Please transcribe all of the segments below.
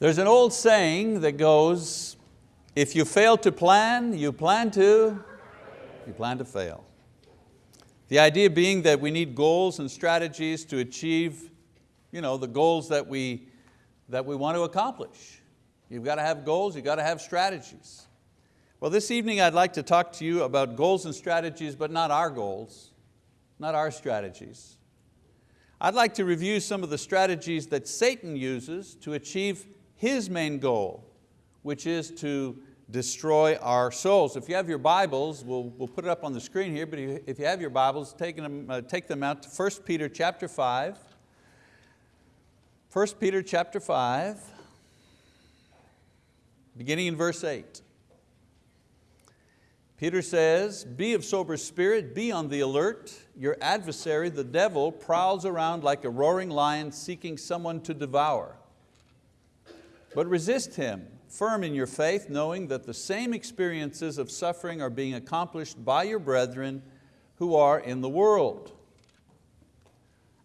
There's an old saying that goes, if you fail to plan, you plan to, you plan to fail. The idea being that we need goals and strategies to achieve you know, the goals that we, that we want to accomplish. You've got to have goals, you've got to have strategies. Well, this evening I'd like to talk to you about goals and strategies, but not our goals, not our strategies. I'd like to review some of the strategies that Satan uses to achieve his main goal, which is to destroy our souls. If you have your Bibles, we'll, we'll put it up on the screen here, but if you have your Bibles, take them, uh, take them out to 1 Peter chapter 5. 1 Peter chapter 5, beginning in verse 8. Peter says, be of sober spirit, be on the alert. Your adversary, the devil, prowls around like a roaring lion seeking someone to devour. But resist him, firm in your faith, knowing that the same experiences of suffering are being accomplished by your brethren who are in the world.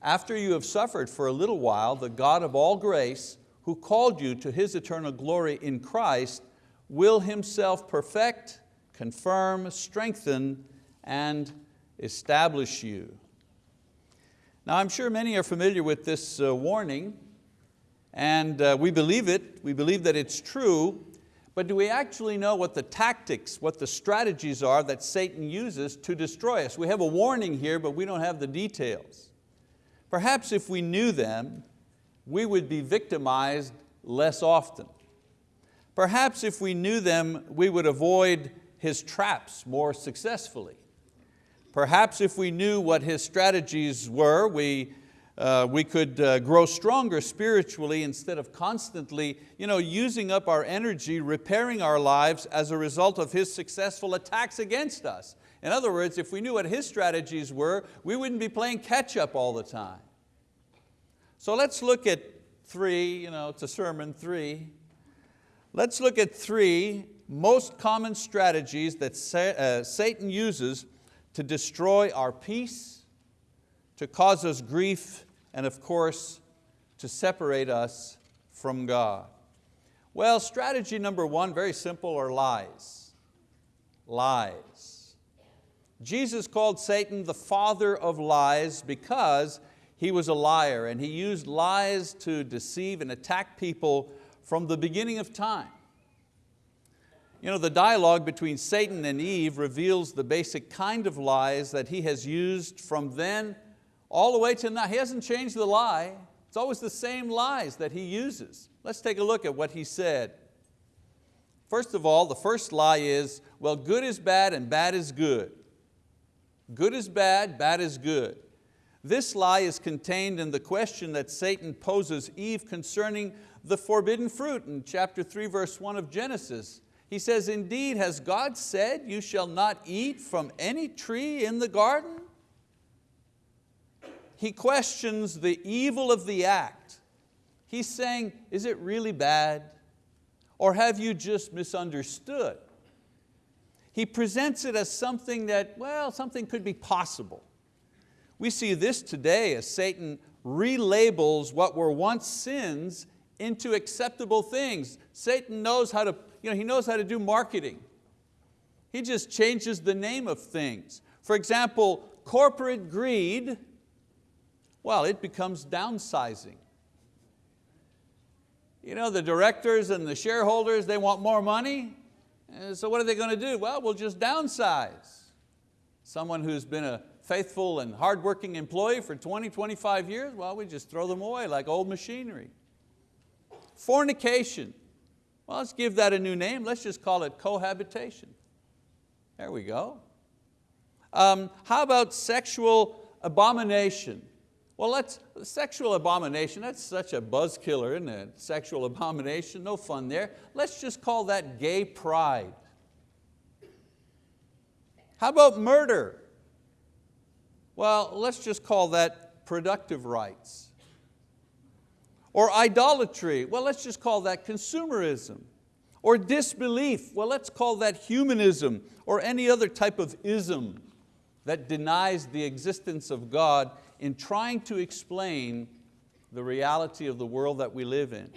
After you have suffered for a little while, the God of all grace, who called you to His eternal glory in Christ, will Himself perfect, confirm, strengthen, and establish you. Now I'm sure many are familiar with this uh, warning, and uh, we believe it, we believe that it's true, but do we actually know what the tactics, what the strategies are that Satan uses to destroy us? We have a warning here, but we don't have the details. Perhaps if we knew them, we would be victimized less often. Perhaps if we knew them, we would avoid his traps more successfully. Perhaps if we knew what his strategies were, we uh, we could uh, grow stronger spiritually instead of constantly you know, using up our energy, repairing our lives as a result of His successful attacks against us. In other words, if we knew what His strategies were, we wouldn't be playing catch up all the time. So let's look at three, you know, it's a sermon, three. Let's look at three most common strategies that uh, Satan uses to destroy our peace, to cause us grief, and of course, to separate us from God. Well, strategy number one, very simple, are lies. Lies. Jesus called Satan the father of lies because he was a liar and he used lies to deceive and attack people from the beginning of time. You know, the dialogue between Satan and Eve reveals the basic kind of lies that he has used from then all the way to now. He hasn't changed the lie. It's always the same lies that he uses. Let's take a look at what he said. First of all, the first lie is, well, good is bad and bad is good. Good is bad, bad is good. This lie is contained in the question that Satan poses Eve concerning the forbidden fruit in chapter 3, verse 1 of Genesis. He says, indeed, has God said, you shall not eat from any tree in the garden? He questions the evil of the act. He's saying, is it really bad? Or have you just misunderstood? He presents it as something that, well, something could be possible. We see this today as Satan relabels what were once sins into acceptable things. Satan knows how to, you know, he knows how to do marketing. He just changes the name of things. For example, corporate greed well, it becomes downsizing. You know, the directors and the shareholders, they want more money. So what are they going to do? Well, we'll just downsize. Someone who's been a faithful and hardworking employee for 20, 25 years, well, we just throw them away like old machinery. Fornication. Well, let's give that a new name. Let's just call it cohabitation. There we go. Um, how about sexual abomination? Well, let's, sexual abomination, that's such a buzz killer, isn't it? Sexual abomination, no fun there. Let's just call that gay pride. How about murder? Well, let's just call that productive rights. Or idolatry, well, let's just call that consumerism. Or disbelief, well, let's call that humanism or any other type of ism that denies the existence of God in trying to explain the reality of the world that we live in.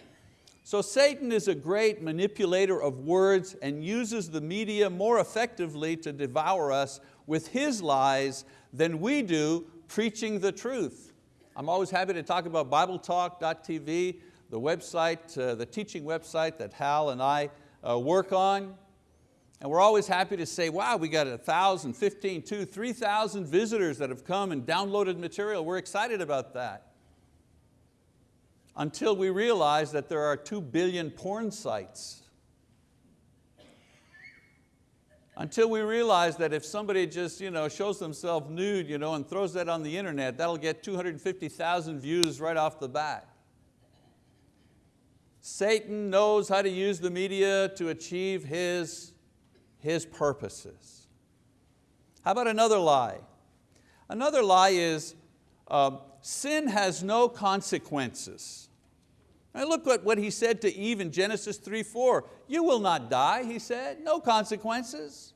So Satan is a great manipulator of words and uses the media more effectively to devour us with his lies than we do preaching the truth. I'm always happy to talk about BibleTalk.tv, the website, uh, the teaching website that Hal and I uh, work on. And we're always happy to say, wow, we got a thousand, fifteen, two, 3,000 visitors that have come and downloaded material. We're excited about that until we realize that there are two billion porn sites. Until we realize that if somebody just you know, shows themselves nude you know, and throws that on the internet, that'll get 250,000 views right off the bat. Satan knows how to use the media to achieve his, his purposes. How about another lie? Another lie is uh, sin has no consequences. Look at what he said to Eve in Genesis 3, 4. You will not die, he said, no consequences.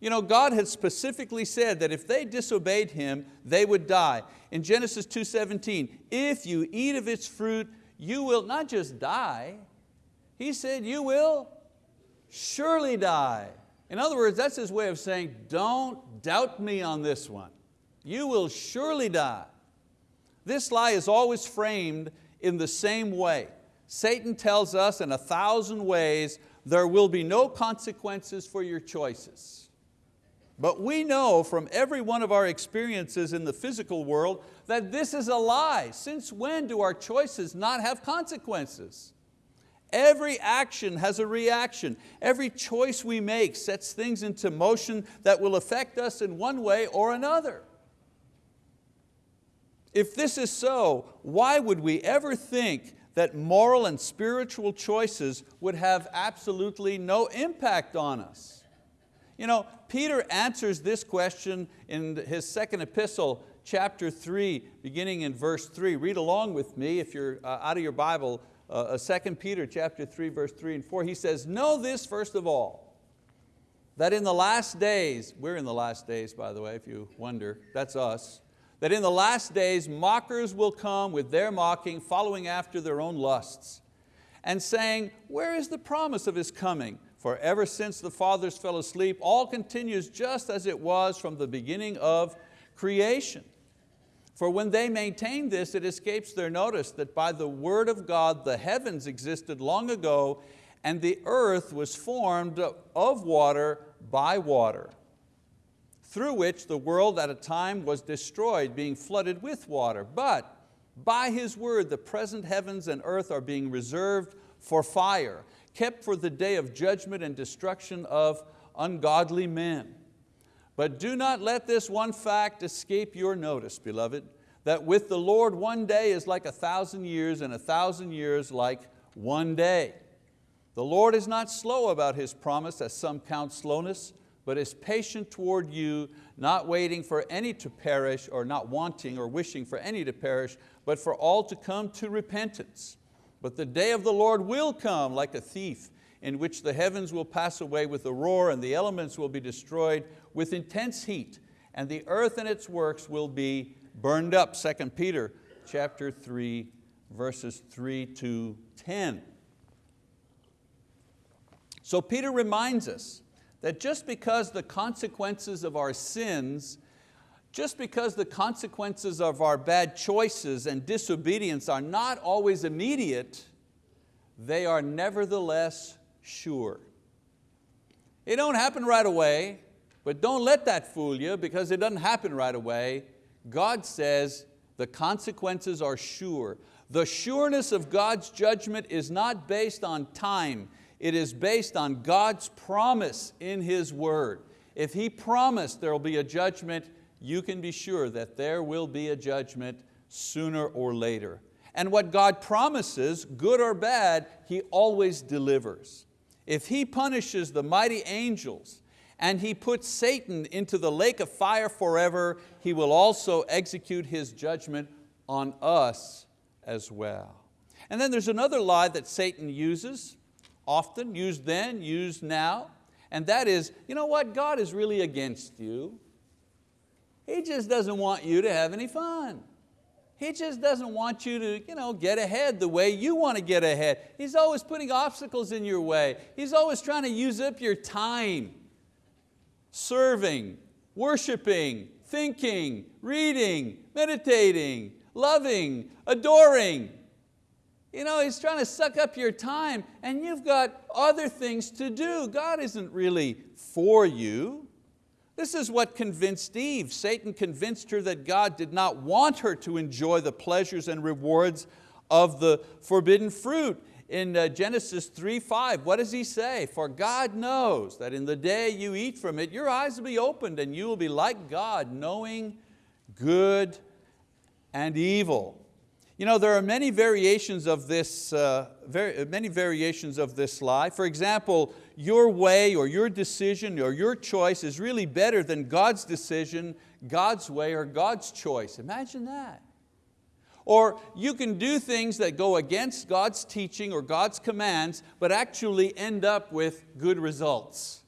You know, God had specifically said that if they disobeyed Him, they would die. In Genesis 2.17, if you eat of its fruit, you will not just die, He said you will surely die. In other words, that's His way of saying, don't doubt me on this one. You will surely die. This lie is always framed in the same way. Satan tells us in a thousand ways there will be no consequences for your choices. But we know from every one of our experiences in the physical world that this is a lie. Since when do our choices not have consequences? Every action has a reaction. Every choice we make sets things into motion that will affect us in one way or another. If this is so, why would we ever think that moral and spiritual choices would have absolutely no impact on us? You know, Peter answers this question in his second epistle, chapter three, beginning in verse three. Read along with me if you're uh, out of your Bible, uh, 2 uh, Peter chapter three, verse three and four. He says, know this first of all, that in the last days, we're in the last days by the way, if you wonder, that's us, that in the last days mockers will come with their mocking, following after their own lusts, and saying, where is the promise of His coming? For ever since the fathers fell asleep, all continues just as it was from the beginning of creation. For when they maintain this, it escapes their notice that by the word of God the heavens existed long ago and the earth was formed of water by water through which the world at a time was destroyed, being flooded with water. But by His word, the present heavens and earth are being reserved for fire, kept for the day of judgment and destruction of ungodly men. But do not let this one fact escape your notice, beloved, that with the Lord one day is like a thousand years and a thousand years like one day. The Lord is not slow about His promise as some count slowness, but is patient toward you, not waiting for any to perish, or not wanting or wishing for any to perish, but for all to come to repentance. But the day of the Lord will come like a thief, in which the heavens will pass away with a roar, and the elements will be destroyed with intense heat, and the earth and its works will be burned up. 2 Peter chapter 3, verses 3 to 10. So Peter reminds us that just because the consequences of our sins, just because the consequences of our bad choices and disobedience are not always immediate, they are nevertheless sure. It don't happen right away, but don't let that fool you because it doesn't happen right away. God says the consequences are sure. The sureness of God's judgment is not based on time. It is based on God's promise in His word. If He promised there will be a judgment, you can be sure that there will be a judgment sooner or later. And what God promises, good or bad, He always delivers. If He punishes the mighty angels and He puts Satan into the lake of fire forever, He will also execute His judgment on us as well. And then there's another lie that Satan uses, often, used then, used now, and that is, you know what, God is really against you. He just doesn't want you to have any fun. He just doesn't want you to you know, get ahead the way you want to get ahead. He's always putting obstacles in your way. He's always trying to use up your time, serving, worshiping, thinking, reading, meditating, loving, adoring. You know, he's trying to suck up your time and you've got other things to do. God isn't really for you. This is what convinced Eve. Satan convinced her that God did not want her to enjoy the pleasures and rewards of the forbidden fruit. In uh, Genesis 3, 5, what does he say? For God knows that in the day you eat from it, your eyes will be opened and you will be like God, knowing good and evil. You know, there are many variations of this, uh, very, many variations of this lie. For example, your way or your decision or your choice is really better than God's decision, God's way or God's choice. Imagine that. Or you can do things that go against God's teaching or God's commands, but actually end up with good results.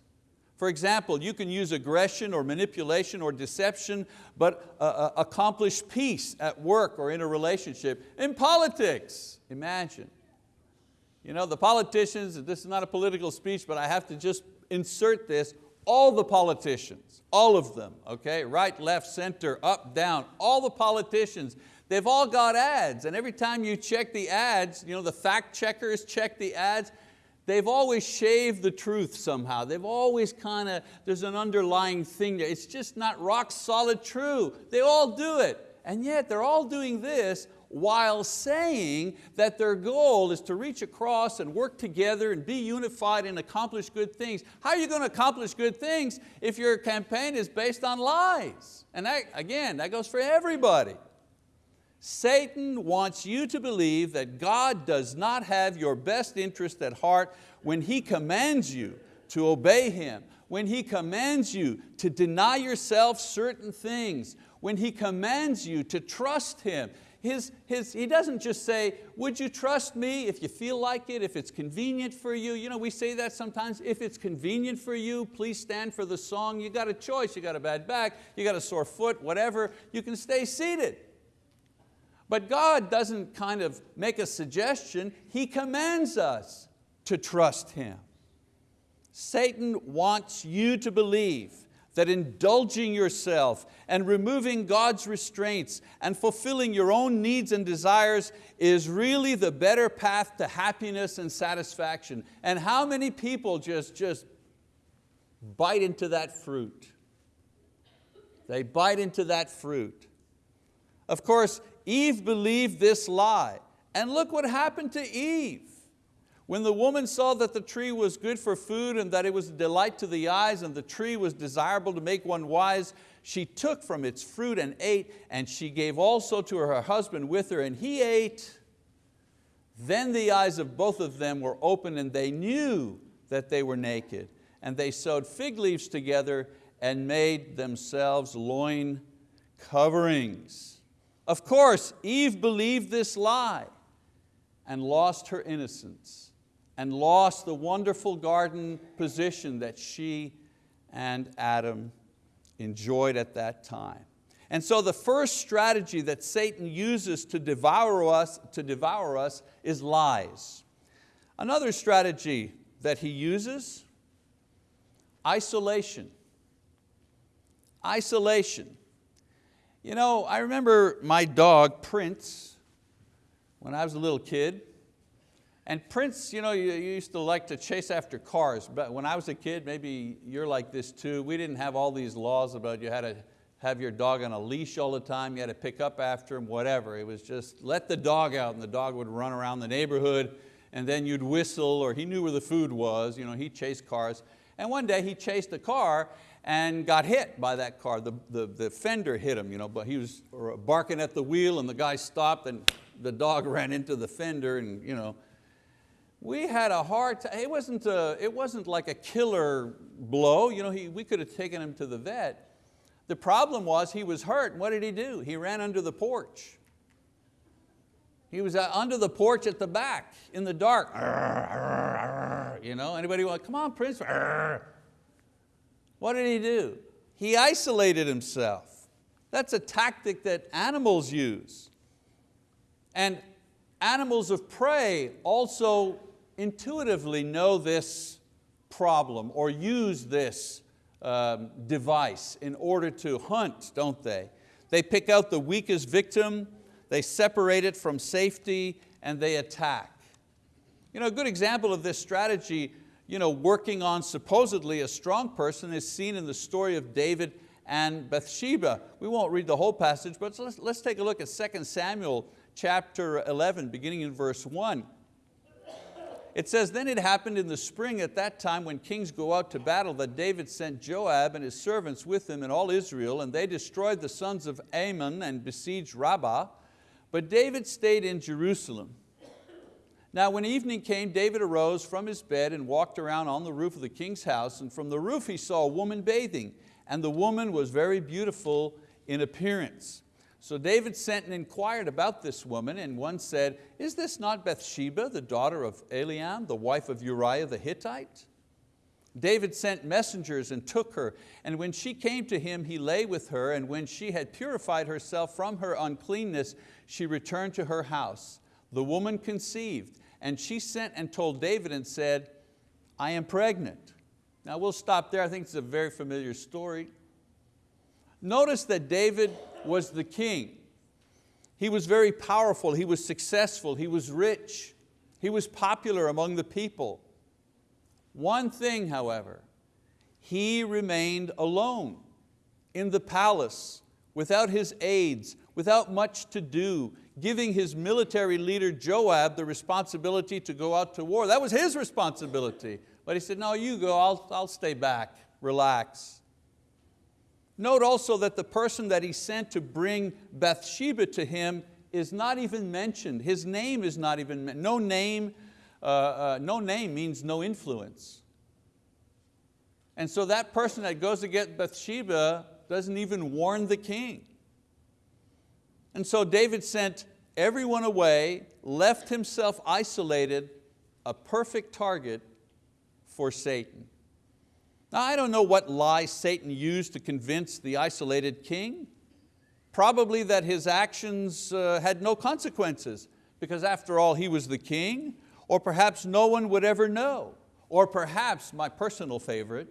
For example, you can use aggression or manipulation or deception, but uh, uh, accomplish peace at work or in a relationship. In politics, imagine. You know, the politicians, this is not a political speech, but I have to just insert this, all the politicians, all of them, okay, right, left, center, up, down, all the politicians, they've all got ads, and every time you check the ads, you know, the fact checkers check the ads, They've always shaved the truth somehow. They've always kind of, there's an underlying thing there. It's just not rock solid true. They all do it. And yet they're all doing this while saying that their goal is to reach across and work together and be unified and accomplish good things. How are you going to accomplish good things if your campaign is based on lies? And that, again, that goes for everybody. Satan wants you to believe that God does not have your best interest at heart when He commands you to obey Him, when He commands you to deny yourself certain things, when He commands you to trust Him. His, his, he doesn't just say, would you trust me if you feel like it, if it's convenient for you? You know, we say that sometimes, if it's convenient for you, please stand for the song. You got a choice, you got a bad back, you got a sore foot, whatever, you can stay seated. But God doesn't kind of make a suggestion, He commands us to trust Him. Satan wants you to believe that indulging yourself and removing God's restraints and fulfilling your own needs and desires is really the better path to happiness and satisfaction. And how many people just, just bite into that fruit? They bite into that fruit. Of course, Eve believed this lie. And look what happened to Eve. When the woman saw that the tree was good for food and that it was a delight to the eyes and the tree was desirable to make one wise, she took from its fruit and ate, and she gave also to her husband with her, and he ate. Then the eyes of both of them were opened and they knew that they were naked. And they sewed fig leaves together and made themselves loin coverings. Of course, Eve believed this lie and lost her innocence and lost the wonderful garden position that she and Adam enjoyed at that time. And so the first strategy that Satan uses to devour us, to devour us is lies. Another strategy that he uses, isolation. Isolation. You know, I remember my dog, Prince, when I was a little kid. And Prince, you know, you, used to like to chase after cars, but when I was a kid, maybe you're like this too, we didn't have all these laws about you had to have your dog on a leash all the time, you had to pick up after him, whatever. It was just let the dog out and the dog would run around the neighborhood and then you'd whistle or he knew where the food was, you know, he chased cars. And one day he chased a car and got hit by that car. The, the, the fender hit him, you know, but he was barking at the wheel and the guy stopped and the dog ran into the fender and you know, we had a hard time. It wasn't, a, it wasn't like a killer blow. You know, he, we could have taken him to the vet. The problem was he was hurt. What did he do? He ran under the porch. He was uh, under the porch at the back in the dark. You know, anybody want, come on, Prince. What did he do? He isolated himself. That's a tactic that animals use. And animals of prey also intuitively know this problem or use this um, device in order to hunt, don't they? They pick out the weakest victim, they separate it from safety, and they attack. You know, a good example of this strategy you know, working on supposedly a strong person is seen in the story of David and Bathsheba. We won't read the whole passage, but let's, let's take a look at 2 Samuel chapter 11, beginning in verse one. It says, then it happened in the spring at that time when kings go out to battle that David sent Joab and his servants with him and all Israel and they destroyed the sons of Ammon and besieged Rabbah. But David stayed in Jerusalem. Now when evening came, David arose from his bed and walked around on the roof of the king's house and from the roof he saw a woman bathing and the woman was very beautiful in appearance. So David sent and inquired about this woman, and one said, is this not Bathsheba, the daughter of Eliam, the wife of Uriah the Hittite? David sent messengers and took her, and when she came to him, he lay with her, and when she had purified herself from her uncleanness, she returned to her house. The woman conceived, and she sent and told David and said, I am pregnant. Now we'll stop there, I think it's a very familiar story. Notice that David was the king. He was very powerful, he was successful, he was rich, he was popular among the people. One thing, however, he remained alone in the palace without his aides, without much to do, giving his military leader Joab the responsibility to go out to war. That was his responsibility. But he said, no, you go, I'll, I'll stay back, relax. Note also that the person that he sent to bring Bathsheba to him is not even mentioned. His name is not even mentioned. No name, uh, uh, no name means no influence. And so that person that goes to get Bathsheba doesn't even warn the king. And so David sent everyone away, left himself isolated, a perfect target for Satan. Now I don't know what lie Satan used to convince the isolated king. Probably that his actions uh, had no consequences because after all he was the king, or perhaps no one would ever know, or perhaps my personal favorite,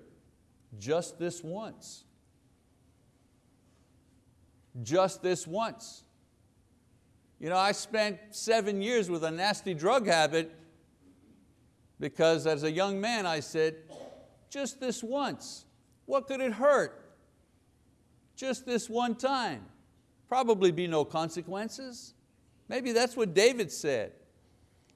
just this once. Just this once. You know, I spent seven years with a nasty drug habit because as a young man I said, just this once. What could it hurt? Just this one time. Probably be no consequences. Maybe that's what David said.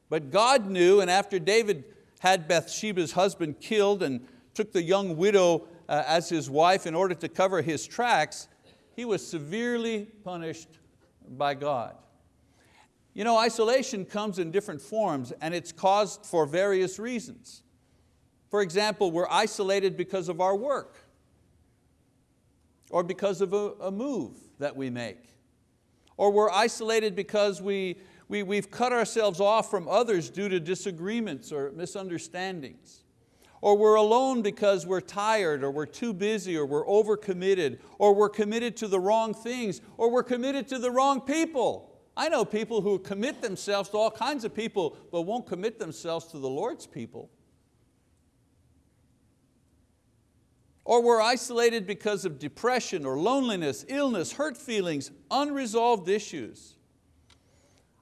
But God knew, and after David had Bathsheba's husband killed and took the young widow uh, as his wife in order to cover his tracks, he was severely punished by God. You know, isolation comes in different forms and it's caused for various reasons. For example, we're isolated because of our work or because of a, a move that we make. Or we're isolated because we, we, we've cut ourselves off from others due to disagreements or misunderstandings. Or we're alone because we're tired or we're too busy or we're overcommitted or we're committed to the wrong things or we're committed to the wrong people. I know people who commit themselves to all kinds of people but won't commit themselves to the Lord's people. Or we're isolated because of depression or loneliness, illness, hurt feelings, unresolved issues.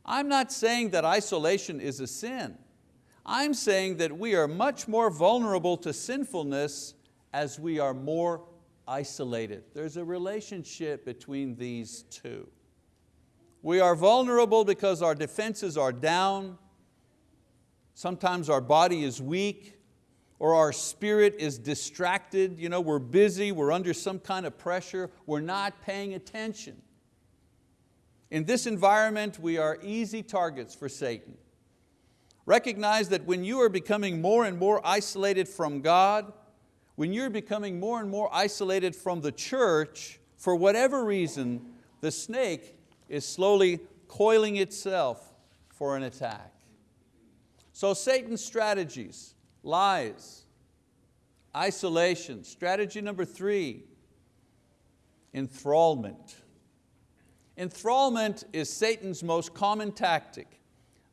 I'm not saying that isolation is a sin. I'm saying that we are much more vulnerable to sinfulness as we are more isolated. There's a relationship between these two. We are vulnerable because our defenses are down. Sometimes our body is weak or our spirit is distracted, you know, we're busy, we're under some kind of pressure, we're not paying attention. In this environment, we are easy targets for Satan. Recognize that when you are becoming more and more isolated from God, when you're becoming more and more isolated from the church, for whatever reason, the snake is slowly coiling itself for an attack. So Satan's strategies, lies, isolation. Strategy number three, enthrallment. Enthrallment is Satan's most common tactic.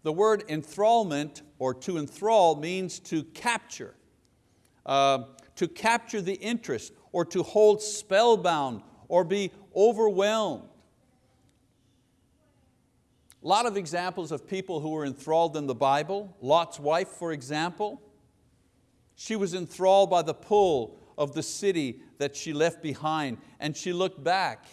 The word enthrallment or to enthrall means to capture, uh, to capture the interest or to hold spellbound or be overwhelmed. A lot of examples of people who were enthralled in the Bible. Lot's wife, for example. She was enthralled by the pull of the city that she left behind and she looked back.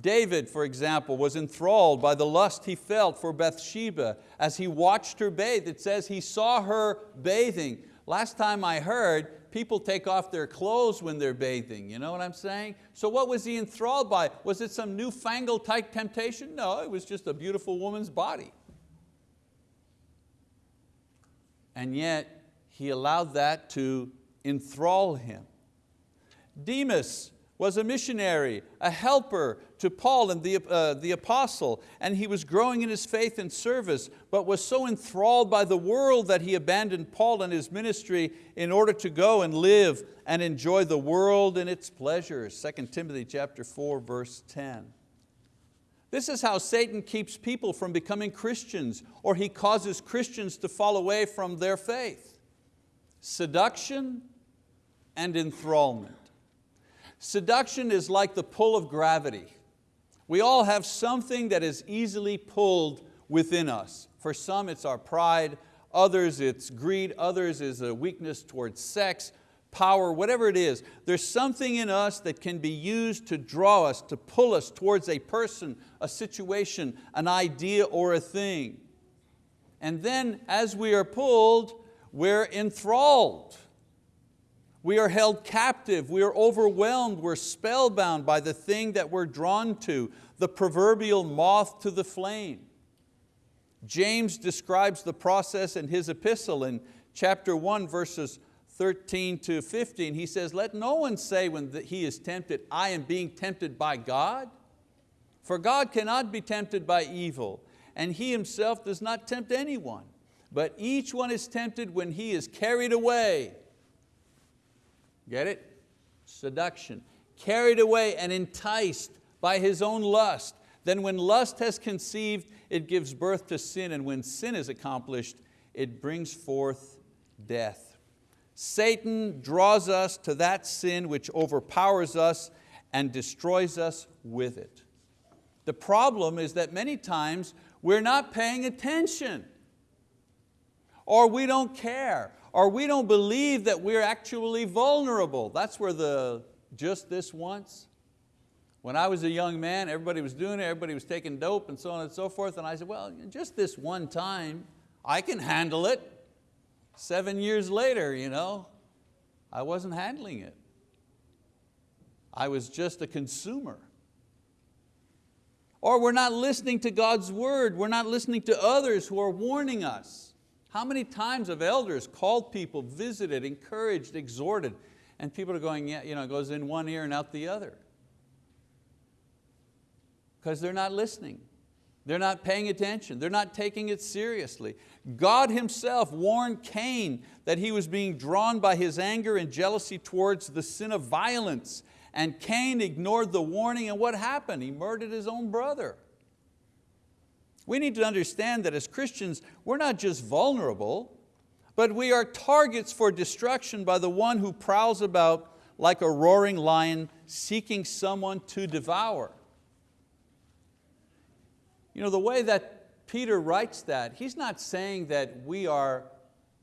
David, for example, was enthralled by the lust he felt for Bathsheba as he watched her bathe. It says he saw her bathing. Last time I heard, people take off their clothes when they're bathing, you know what I'm saying? So what was he enthralled by? Was it some newfangled type temptation? No, it was just a beautiful woman's body. And yet, he allowed that to enthrall him. Demas was a missionary, a helper to Paul and the, uh, the apostle, and he was growing in his faith and service, but was so enthralled by the world that he abandoned Paul and his ministry in order to go and live and enjoy the world and its pleasures. 2 Timothy chapter 4, verse 10. This is how Satan keeps people from becoming Christians, or he causes Christians to fall away from their faith. Seduction and enthrallment. Seduction is like the pull of gravity. We all have something that is easily pulled within us. For some it's our pride, others it's greed, others is a weakness towards sex, power, whatever it is. There's something in us that can be used to draw us, to pull us towards a person, a situation, an idea or a thing. And then as we are pulled, we're enthralled. We are held captive, we are overwhelmed, we're spellbound by the thing that we're drawn to, the proverbial moth to the flame. James describes the process in his epistle in chapter 1 verses 13 to 15. He says, let no one say when he is tempted, I am being tempted by God. For God cannot be tempted by evil, and He Himself does not tempt anyone. But each one is tempted when he is carried away Get it? Seduction. Carried away and enticed by his own lust. Then when lust has conceived, it gives birth to sin, and when sin is accomplished, it brings forth death. Satan draws us to that sin which overpowers us and destroys us with it. The problem is that many times we're not paying attention or we don't care or we don't believe that we're actually vulnerable. That's where the just this once. When I was a young man, everybody was doing it, everybody was taking dope and so on and so forth, and I said, well, just this one time, I can handle it. Seven years later, you know, I wasn't handling it. I was just a consumer. Or we're not listening to God's word, we're not listening to others who are warning us. How many times have elders called people, visited, encouraged, exhorted, and people are going, yeah, you know, it goes in one ear and out the other. Because they're not listening. They're not paying attention. They're not taking it seriously. God himself warned Cain that he was being drawn by his anger and jealousy towards the sin of violence. And Cain ignored the warning and what happened? He murdered his own brother. We need to understand that as Christians, we're not just vulnerable, but we are targets for destruction by the one who prowls about like a roaring lion seeking someone to devour. You know, the way that Peter writes that, he's not saying that we are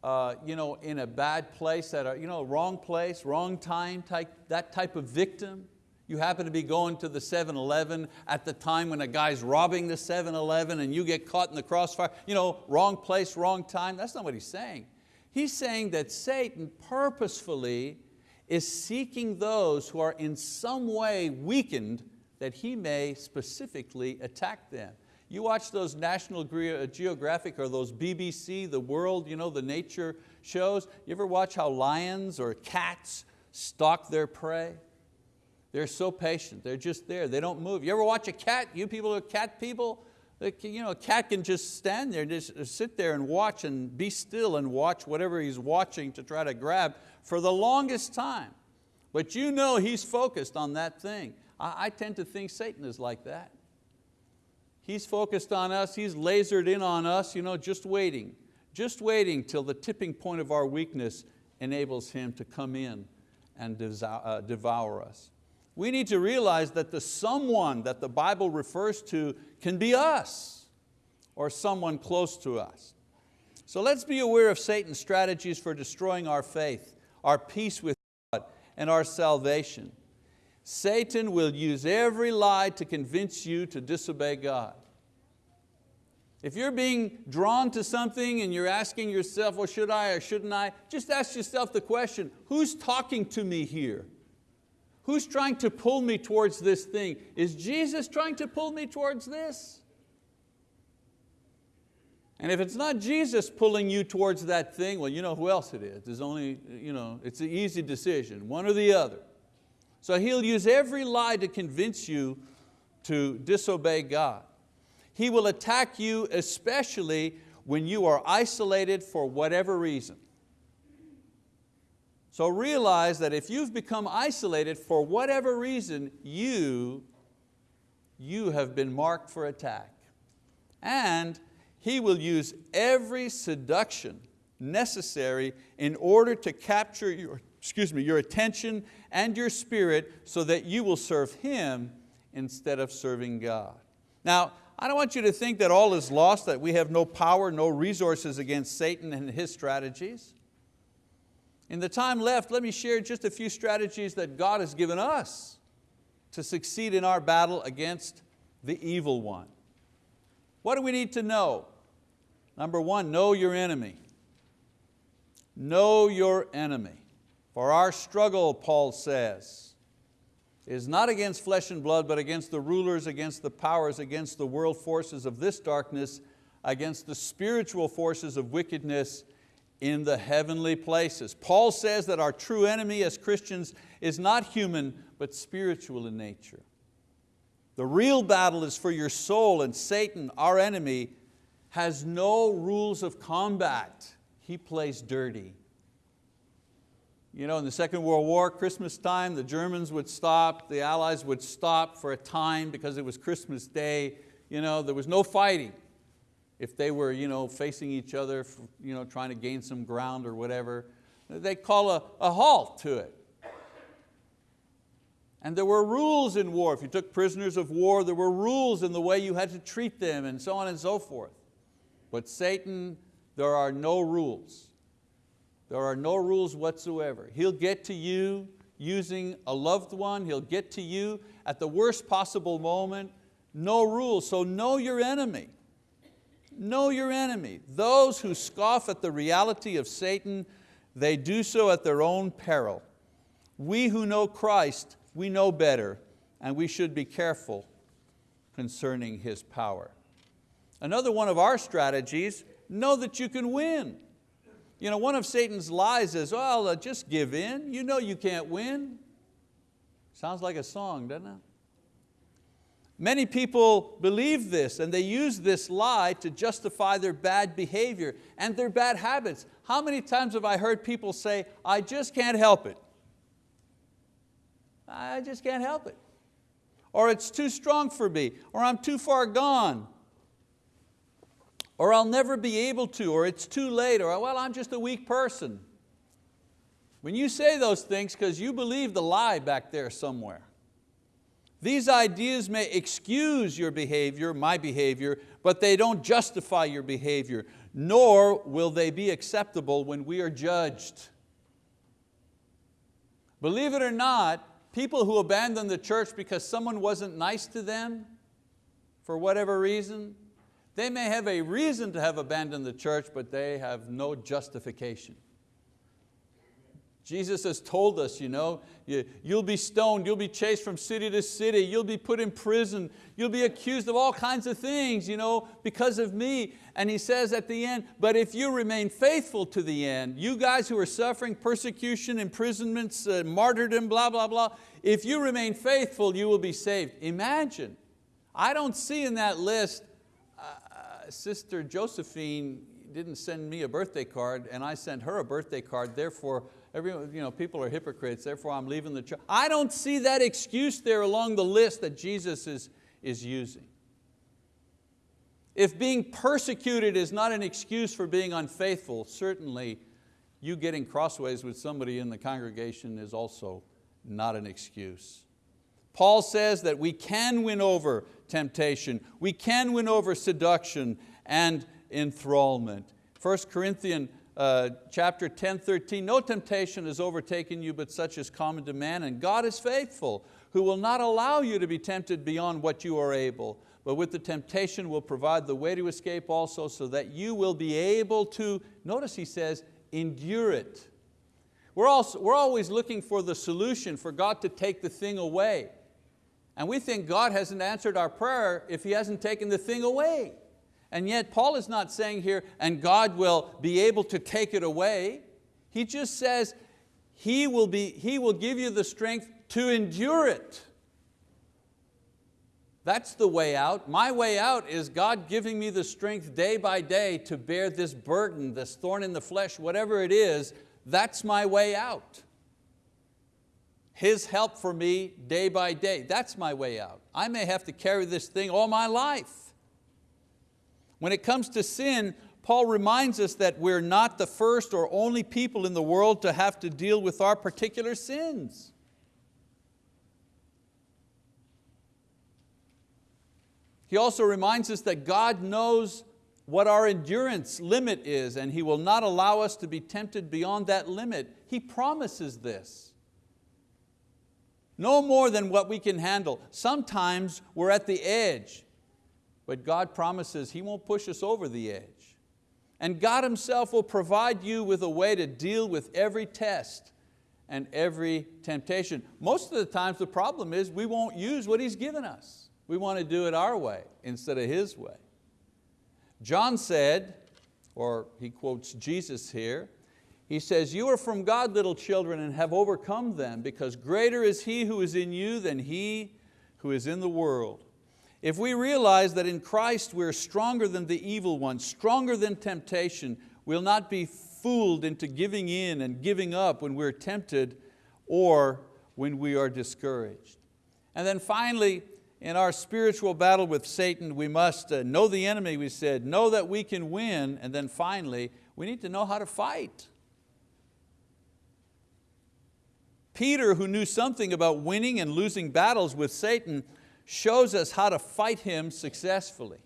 uh, you know, in a bad place, at a you know, wrong place, wrong time, type, that type of victim. You happen to be going to the 7-Eleven at the time when a guy's robbing the 7-Eleven and you get caught in the crossfire, you know, wrong place, wrong time. That's not what he's saying. He's saying that Satan purposefully is seeking those who are in some way weakened that he may specifically attack them. You watch those National uh, Geographic or those BBC, the world, you know, the nature shows. You ever watch how lions or cats stalk their prey? They're so patient, they're just there, they don't move. You ever watch a cat? You people are cat people? You know, a cat can just stand there, just sit there and watch and be still and watch whatever he's watching to try to grab for the longest time. But you know he's focused on that thing. I, I tend to think Satan is like that. He's focused on us, he's lasered in on us, you know, just waiting, just waiting till the tipping point of our weakness enables him to come in and uh, devour us. We need to realize that the someone that the Bible refers to can be us or someone close to us. So let's be aware of Satan's strategies for destroying our faith, our peace with God, and our salvation. Satan will use every lie to convince you to disobey God. If you're being drawn to something and you're asking yourself, well, should I or shouldn't I? Just ask yourself the question, who's talking to me here? Who's trying to pull me towards this thing? Is Jesus trying to pull me towards this? And if it's not Jesus pulling you towards that thing, well, you know who else it is. There's only, you know, it's an easy decision, one or the other. So he'll use every lie to convince you to disobey God. He will attack you especially when you are isolated for whatever reason. So realize that if you've become isolated for whatever reason, you, you have been marked for attack. And he will use every seduction necessary in order to capture your, excuse me, your attention and your spirit so that you will serve Him instead of serving God. Now, I don't want you to think that all is lost, that we have no power, no resources against Satan and his strategies. In the time left, let me share just a few strategies that God has given us to succeed in our battle against the evil one. What do we need to know? Number one, know your enemy. Know your enemy. For our struggle, Paul says, is not against flesh and blood, but against the rulers, against the powers, against the world forces of this darkness, against the spiritual forces of wickedness in the heavenly places. Paul says that our true enemy as Christians is not human, but spiritual in nature. The real battle is for your soul and Satan, our enemy, has no rules of combat. He plays dirty. You know, in the Second World War, Christmas time, the Germans would stop, the Allies would stop for a time because it was Christmas Day. You know, there was no fighting. If they were you know, facing each other, you know, trying to gain some ground or whatever, they call a, a halt to it. And there were rules in war. If you took prisoners of war, there were rules in the way you had to treat them and so on and so forth. But Satan, there are no rules. There are no rules whatsoever. He'll get to you using a loved one, he'll get to you at the worst possible moment, no rules. So know your enemy. Know your enemy. Those who scoff at the reality of Satan, they do so at their own peril. We who know Christ, we know better, and we should be careful concerning His power. Another one of our strategies, know that you can win. You know, one of Satan's lies is, well, uh, just give in. You know you can't win. Sounds like a song, doesn't it? Many people believe this and they use this lie to justify their bad behavior and their bad habits. How many times have I heard people say, I just can't help it. I just can't help it. Or it's too strong for me, or I'm too far gone, or I'll never be able to, or it's too late, or well, I'm just a weak person. When you say those things, because you believe the lie back there somewhere. These ideas may excuse your behavior, my behavior, but they don't justify your behavior, nor will they be acceptable when we are judged. Believe it or not, people who abandon the church because someone wasn't nice to them, for whatever reason, they may have a reason to have abandoned the church, but they have no justification. Jesus has told us, you know, you'll be stoned, you'll be chased from city to city, you'll be put in prison, you'll be accused of all kinds of things you know, because of me. And He says at the end, but if you remain faithful to the end, you guys who are suffering persecution, imprisonments, uh, martyrdom, blah, blah, blah, if you remain faithful, you will be saved. Imagine, I don't see in that list Sister Josephine didn't send me a birthday card and I sent her a birthday card, therefore Every, you know, people are hypocrites, therefore I'm leaving the church. I don't see that excuse there along the list that Jesus is, is using. If being persecuted is not an excuse for being unfaithful, certainly you getting crossways with somebody in the congregation is also not an excuse. Paul says that we can win over temptation, we can win over seduction and enthrallment. 1 Corinthians uh, chapter 10, 13, no temptation has overtaken you but such as common to man, and God is faithful, who will not allow you to be tempted beyond what you are able, but with the temptation will provide the way to escape also so that you will be able to, notice he says, endure it. We're, also, we're always looking for the solution, for God to take the thing away. And we think God hasn't answered our prayer if He hasn't taken the thing away. And yet Paul is not saying here, and God will be able to take it away. He just says, He will, be, he will give you the strength to endure it. That's the way out. My way out is God giving me the strength day by day to bear this burden, this thorn in the flesh, whatever it is, that's my way out. His help for me day by day. That's my way out. I may have to carry this thing all my life. When it comes to sin, Paul reminds us that we're not the first or only people in the world to have to deal with our particular sins. He also reminds us that God knows what our endurance limit is and He will not allow us to be tempted beyond that limit. He promises this. No more than what we can handle. Sometimes we're at the edge, but God promises He won't push us over the edge. And God Himself will provide you with a way to deal with every test and every temptation. Most of the times the problem is we won't use what He's given us. We want to do it our way instead of His way. John said, or he quotes Jesus here, he says, you are from God, little children, and have overcome them, because greater is He who is in you than he who is in the world. If we realize that in Christ we're stronger than the evil one, stronger than temptation, we'll not be fooled into giving in and giving up when we're tempted or when we are discouraged. And then finally, in our spiritual battle with Satan, we must uh, know the enemy, we said, know that we can win, and then finally, we need to know how to fight. Peter, who knew something about winning and losing battles with Satan, shows us how to fight him successfully.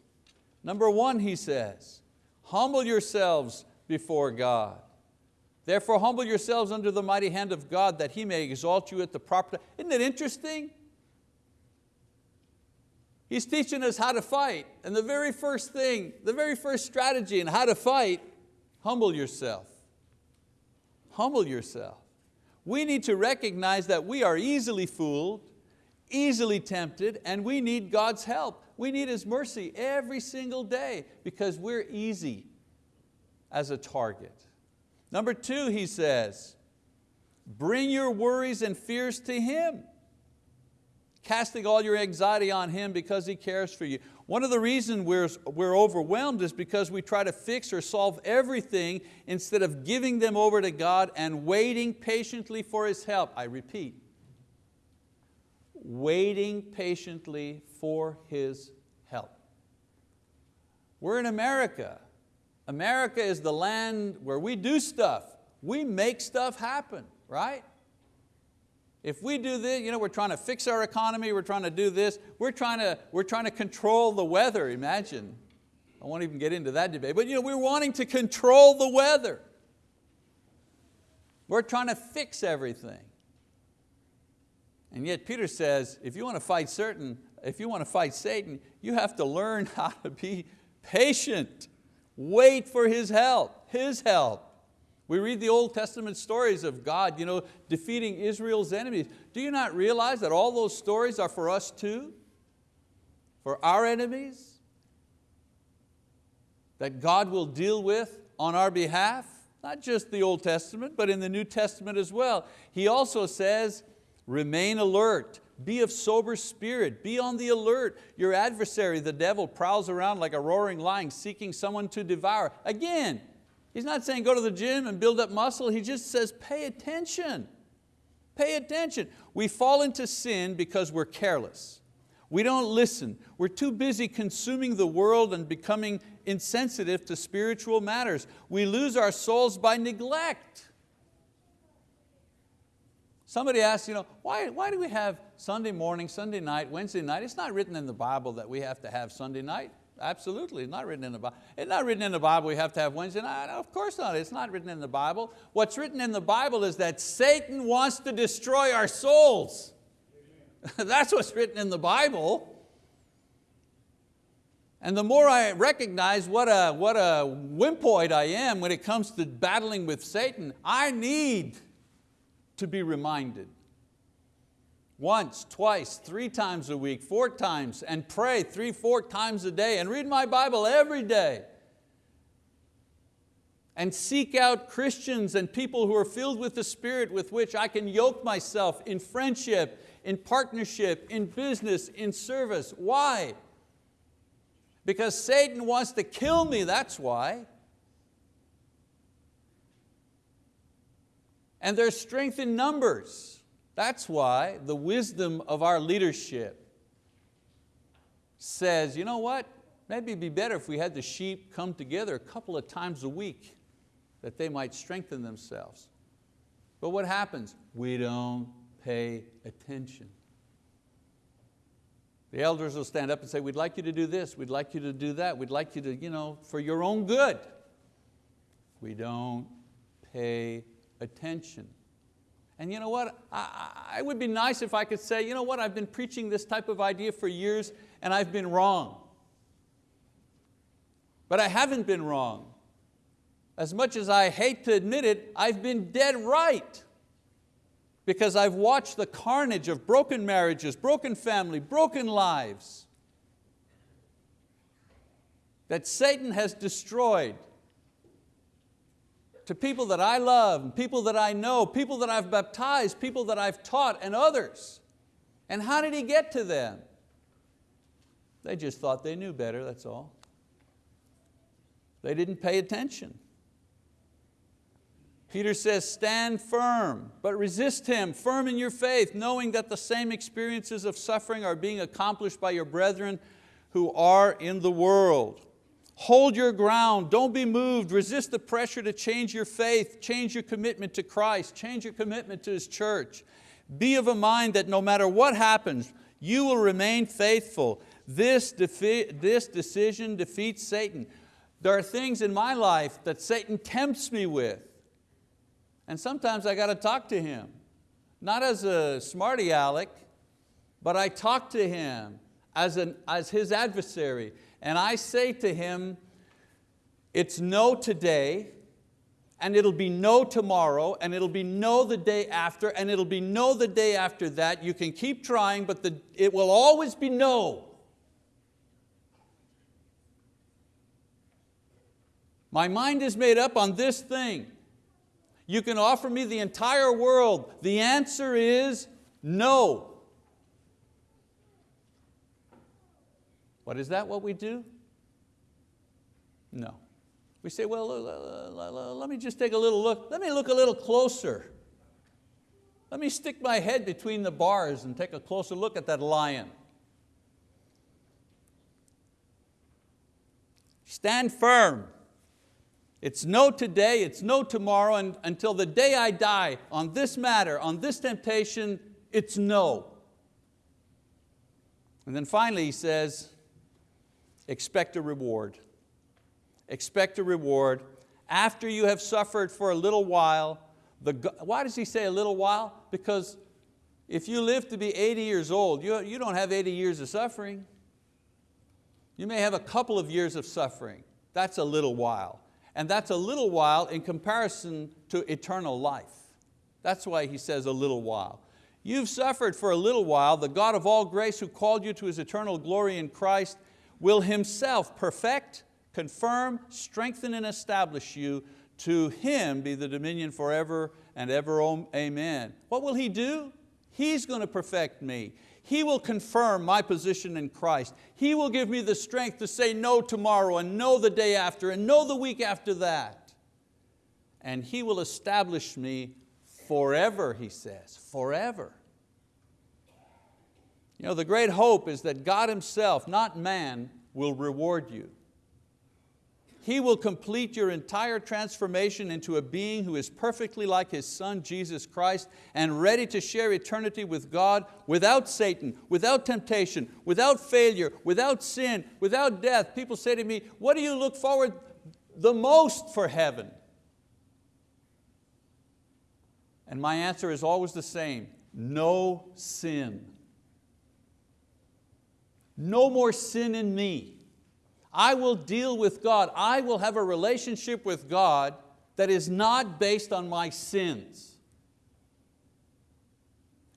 Number one, he says, humble yourselves before God. Therefore humble yourselves under the mighty hand of God that He may exalt you at the proper time. Isn't it interesting? He's teaching us how to fight. And the very first thing, the very first strategy in how to fight, humble yourself. Humble yourself. We need to recognize that we are easily fooled, easily tempted, and we need God's help. We need His mercy every single day because we're easy as a target. Number two, he says, bring your worries and fears to Him casting all your anxiety on Him because He cares for you. One of the reasons we're, we're overwhelmed is because we try to fix or solve everything instead of giving them over to God and waiting patiently for His help. I repeat, waiting patiently for His help. We're in America. America is the land where we do stuff. We make stuff happen, right? If we do this, you know, we're trying to fix our economy, we're trying to do this, we're trying to, we're trying to control the weather, imagine. I won't even get into that debate, but you know, we're wanting to control the weather. We're trying to fix everything. And yet Peter says, if you want to fight certain, if you want to fight Satan, you have to learn how to be patient. Wait for his help, his help. We read the Old Testament stories of God you know, defeating Israel's enemies. Do you not realize that all those stories are for us too? For our enemies? That God will deal with on our behalf? Not just the Old Testament, but in the New Testament as well. He also says, remain alert, be of sober spirit, be on the alert. Your adversary, the devil, prowls around like a roaring lion seeking someone to devour. Again, He's not saying go to the gym and build up muscle. He just says pay attention. Pay attention. We fall into sin because we're careless. We don't listen. We're too busy consuming the world and becoming insensitive to spiritual matters. We lose our souls by neglect. Somebody asks, you know, why, why do we have Sunday morning, Sunday night, Wednesday night? It's not written in the Bible that we have to have Sunday night. Absolutely, it's not written in the Bible. It's not written in the Bible we have to have Wednesday night. Of course not, it's not written in the Bible. What's written in the Bible is that Satan wants to destroy our souls. That's what's written in the Bible. And the more I recognize what a, what a wimpoid I am when it comes to battling with Satan, I need to be reminded once, twice, three times a week, four times, and pray three, four times a day, and read my Bible every day. And seek out Christians and people who are filled with the Spirit with which I can yoke myself in friendship, in partnership, in business, in service. Why? Because Satan wants to kill me, that's why. And there's strength in numbers. That's why the wisdom of our leadership says, you know what, maybe it'd be better if we had the sheep come together a couple of times a week that they might strengthen themselves. But what happens? We don't pay attention. The elders will stand up and say, we'd like you to do this, we'd like you to do that, we'd like you to, you know, for your own good. We don't pay attention. And you know what, I, I would be nice if I could say, you know what, I've been preaching this type of idea for years and I've been wrong. But I haven't been wrong. As much as I hate to admit it, I've been dead right. Because I've watched the carnage of broken marriages, broken family, broken lives that Satan has destroyed to people that I love, people that I know, people that I've baptized, people that I've taught, and others. And how did he get to them? They just thought they knew better, that's all. They didn't pay attention. Peter says, stand firm, but resist him, firm in your faith, knowing that the same experiences of suffering are being accomplished by your brethren who are in the world. Hold your ground, don't be moved, resist the pressure to change your faith, change your commitment to Christ, change your commitment to His church. Be of a mind that no matter what happens, you will remain faithful. This, this decision defeats Satan. There are things in my life that Satan tempts me with. And sometimes I got to talk to him. Not as a smarty aleck, but I talk to him as, an, as his adversary and I say to him, it's no today, and it'll be no tomorrow, and it'll be no the day after, and it'll be no the day after that. You can keep trying, but the, it will always be no. My mind is made up on this thing. You can offer me the entire world. The answer is no. But is that what we do? No. We say, well, let me just take a little look. Let me look a little closer. Let me stick my head between the bars and take a closer look at that lion. Stand firm. It's no today, it's no tomorrow, and until the day I die on this matter, on this temptation, it's no. And then finally he says, expect a reward. Expect a reward. After you have suffered for a little while, the, why does he say a little while? Because if you live to be 80 years old, you, you don't have 80 years of suffering. You may have a couple of years of suffering. That's a little while. And that's a little while in comparison to eternal life. That's why he says a little while. You've suffered for a little while. The God of all grace who called you to His eternal glory in Christ will Himself perfect, confirm, strengthen, and establish you. To Him be the dominion forever and ever, amen. What will He do? He's going to perfect me. He will confirm my position in Christ. He will give me the strength to say no tomorrow and no the day after and no the week after that. and He will establish me forever, He says, forever. You know, the great hope is that God Himself, not man, will reward you. He will complete your entire transformation into a being who is perfectly like His Son, Jesus Christ, and ready to share eternity with God without Satan, without temptation, without failure, without sin, without death. People say to me, what do you look forward the most for heaven? And my answer is always the same, no sin. No more sin in me. I will deal with God. I will have a relationship with God that is not based on my sins.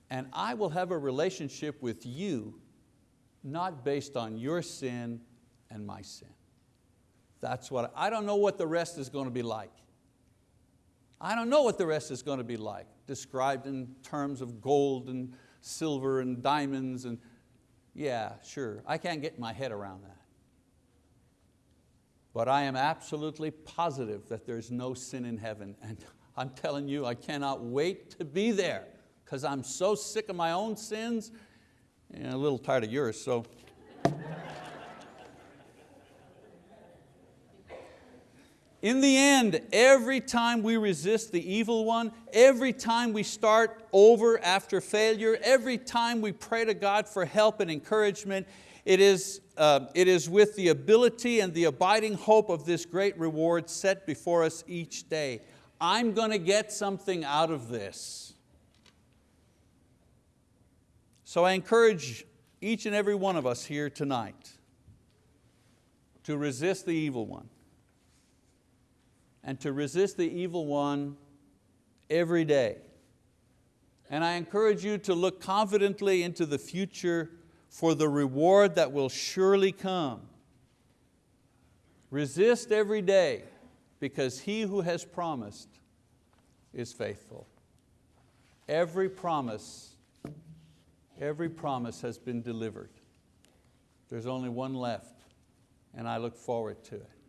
And I will have a relationship with you not based on your sin and my sin. That's what, I don't know what the rest is going to be like. I don't know what the rest is going to be like, described in terms of gold and silver and diamonds and yeah, sure, I can't get my head around that. But I am absolutely positive that there's no sin in heaven. And I'm telling you, I cannot wait to be there because I'm so sick of my own sins and a little tired of yours. So. In the end, every time we resist the evil one, every time we start over after failure, every time we pray to God for help and encouragement, it is, uh, it is with the ability and the abiding hope of this great reward set before us each day. I'm going to get something out of this. So I encourage each and every one of us here tonight to resist the evil one and to resist the evil one every day. And I encourage you to look confidently into the future for the reward that will surely come. Resist every day because He who has promised is faithful. Every promise, every promise has been delivered. There's only one left and I look forward to it.